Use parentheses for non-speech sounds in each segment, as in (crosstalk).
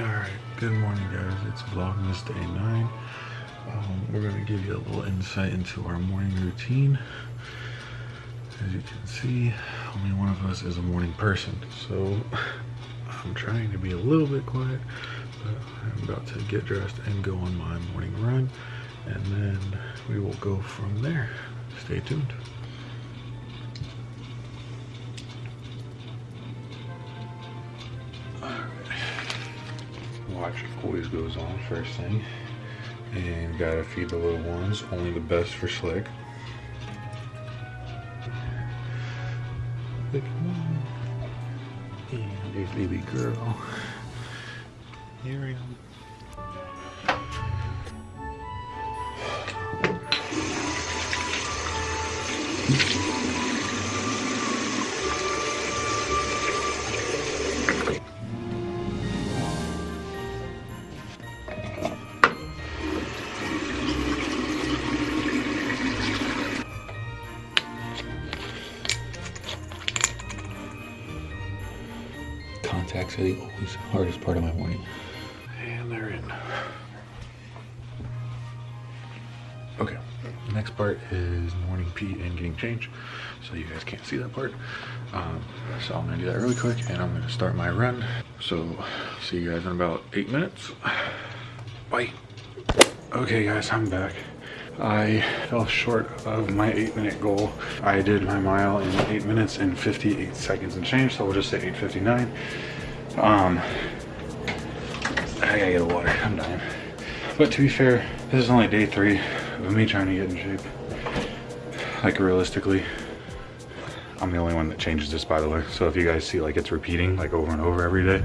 Alright, good morning guys. It's Vlogmas Day 9. Um, we're going to give you a little insight into our morning routine. As you can see, only one of us is a morning person. So I'm trying to be a little bit quiet, but I'm about to get dressed and go on my morning run. And then we will go from there. Stay tuned. Always goes on first thing. And gotta feed the little ones, only the best for Slick. And there's baby girl. Miriam. contacts are the always hardest part of my morning. And they're in. Okay, next part is morning pee and getting changed. So you guys can't see that part. Um, so I'm gonna do that really quick and I'm gonna start my run. So see you guys in about eight minutes. Bye. Okay guys, I'm back. I fell short of my eight minute goal. I did my mile in eight minutes and 58 seconds and change, so we'll just say 8.59. Um, I gotta get a water, I'm dying. But to be fair, this is only day three of me trying to get in shape. Like realistically, I'm the only one that changes this by the way. So if you guys see like it's repeating like over and over every day,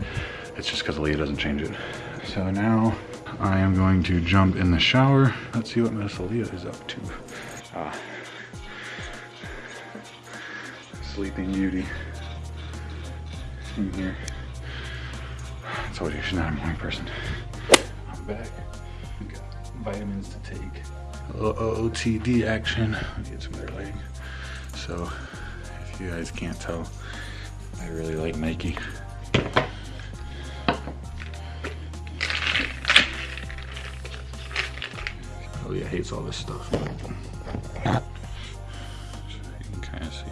it's just because Aaliyah doesn't change it. So now I am going to jump in the shower. Let's see what Miss Aaliyah is up to. Ah. Sleeping Beauty in here. I told you she's not a morning person. I'm back. We got vitamins to take. A little OTD action. Get some better lighting. So, if you guys can't tell, I really like Nike. Oh yeah, hates all this stuff. you can kind of see.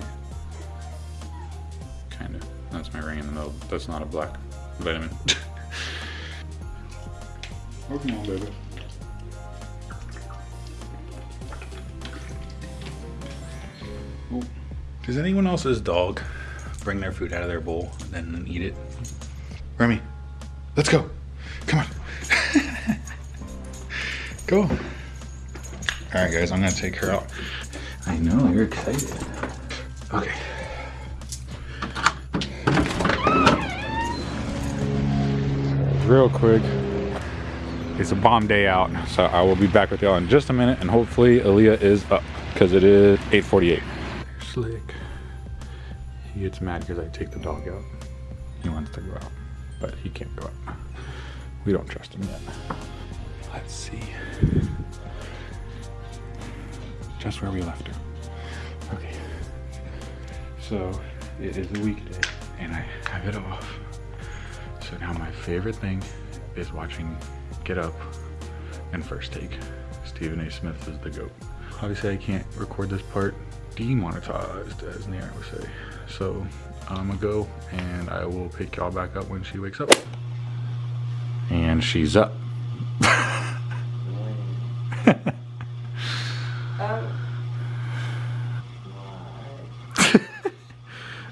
Kind of. That's my ring in the middle. That's not a black vitamin. (laughs) oh, come on, baby. Ooh. Does anyone else's dog bring their food out of their bowl and then eat it? Remy, let's go. Come on. (laughs) go. All right, guys, I'm gonna take her out. I know, you're excited. Okay. Real quick, it's a bomb day out, so I will be back with y'all in just a minute, and hopefully Aaliyah is up, because it is 8.48. Slick. He gets mad because I take the dog out. He wants to go out, but he can't go out. We don't trust him yet. Let's see. Just where we left her. Okay. So it is a weekday and I have it off. So now my favorite thing is watching Get Up and First Take. Stephen A. Smith is the GOAT. Obviously I can't record this part demonetized as Nero would say. So I'm gonna go and I will pick y'all back up when she wakes up. And she's up. (laughs)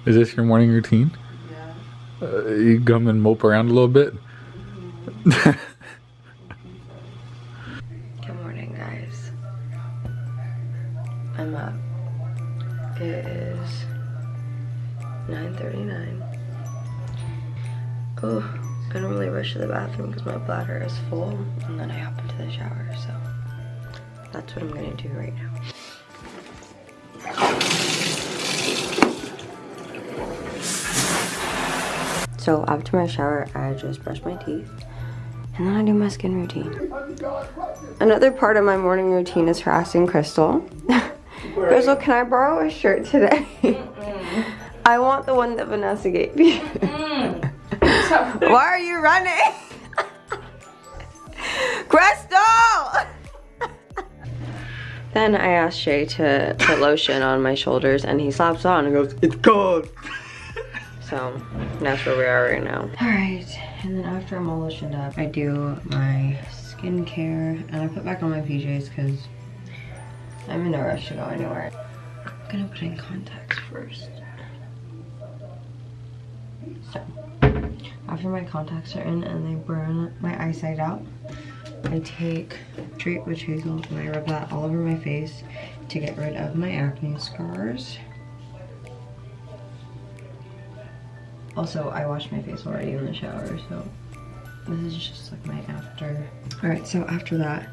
Is this your morning routine? Yeah. Uh, you come and mope around a little bit? Good (laughs) morning, is 9.39. Oh, I normally rush to the bathroom because my bladder is full, and then I hop into the shower, so that's what I'm gonna do right now. So after my shower, I just brush my teeth and then I do my skin routine. Another part of my morning routine is harassing Crystal. (laughs) Crystal, can I borrow a shirt today? (laughs) I want the one that Vanessa gave me. Mm. (laughs) Why are you running? (laughs) Crystal! then I asked Shay to put lotion on my shoulders and he slaps on and goes, it's cold. so that's where we are right now. All right, and then after I'm all lotioned up, I do my skincare and I put back on my PJs because I'm in a rush to go anywhere. I'm gonna put in contacts first. So, after my contacts are in and they burn my eyesight out, I take Treat Witch Hazel and I rub that all over my face to get rid of my acne scars. Also, I washed my face already in the shower, so this is just like my after. All right, so after that,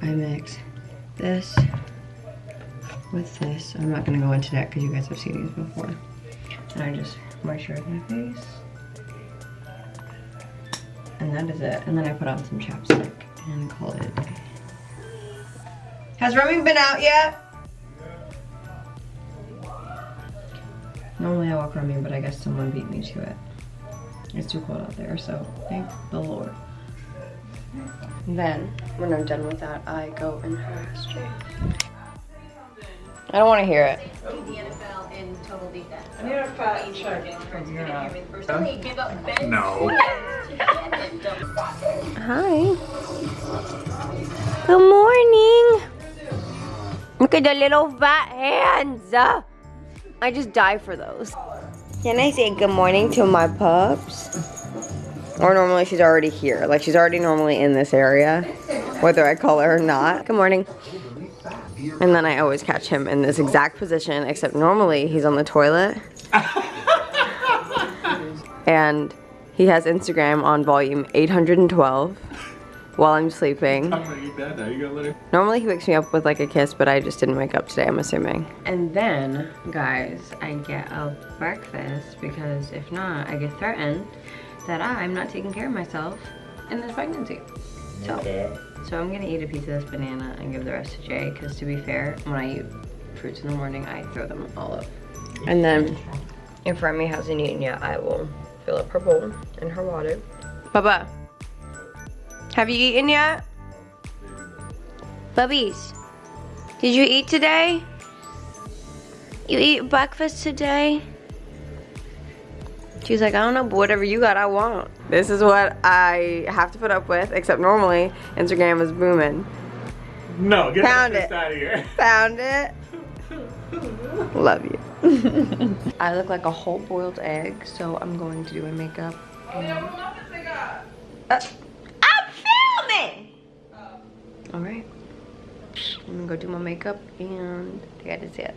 I mix this with this. I'm not gonna go into that because you guys have seen these before. And I just moisturize my face. And that is it. And then I put on some chapstick and call it. Has Remy been out yet? Normally I walk Remy, but I guess someone beat me to it. It's too cold out there, so thank the Lord. Then, when I'm done with that, I go and harass Jay. I don't want to hear it. the NFL in total defense. I need a fact check from your app. Personally, give up Ben No. Simmons to Brandon. Hi. Good morning. Look at the little fat hands. I just die for those. Can I say good morning to my pups? Or normally she's already here. Like she's already normally in this area, whether I call her or not. Good morning. And then I always catch him in this exact position, except normally he's on the toilet. (laughs) and he has Instagram on volume 812 while I'm sleeping. Normally he wakes me up with like a kiss, but I just didn't wake up today, I'm assuming. And then, guys, I get a breakfast because if not, I get threatened that I'm not taking care of myself in this pregnancy. So, so I'm gonna eat a piece of this banana and give the rest to Jay because to be fair, when I eat fruits in the morning, I throw them all up. And then, if Remy hasn't eaten yet, I will fill up her bowl and her water. Bubba, have you eaten yet? Bubbies, did you eat today? You eat breakfast today? She's like, I don't know, but whatever you got, I want. This is what I have to put up with, except normally Instagram is booming. No, get Found that it. out of here. (laughs) Found it. Love you. (laughs) I look like a whole boiled egg, so I'm going to do my makeup. and- Uh, I'm filming! Alright. I'm gonna go do my makeup and that is it.